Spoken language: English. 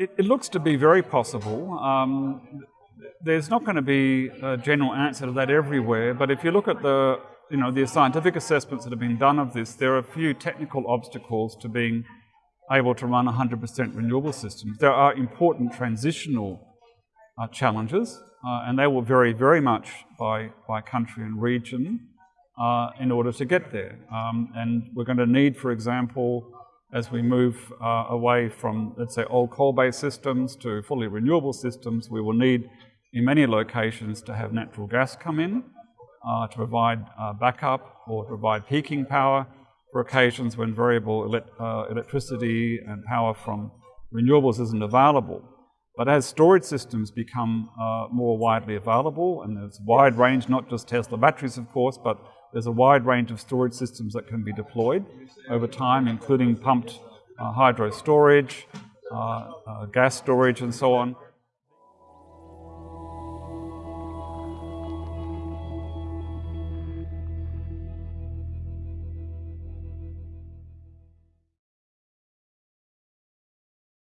it, it, looks to be very possible. Um, there's not going to be a general answer to that everywhere, but if you look at the you know the scientific assessments that have been done of this, there are a few technical obstacles to being able to run 100% renewable systems. There are important transitional uh, challenges, uh, and they will vary very much by, by country and region uh, in order to get there. Um, and we're going to need, for example, as we move uh, away from, let's say, old coal-based systems to fully renewable systems, we will need, in many locations, to have natural gas come in uh, to provide uh, backup or to provide peaking power for occasions when variable uh, electricity and power from renewables isn't available. But as storage systems become uh, more widely available, and there's a wide range, not just Tesla batteries, of course, but there's a wide range of storage systems that can be deployed over time, including pumped uh, hydro storage, uh, gas storage, and so on.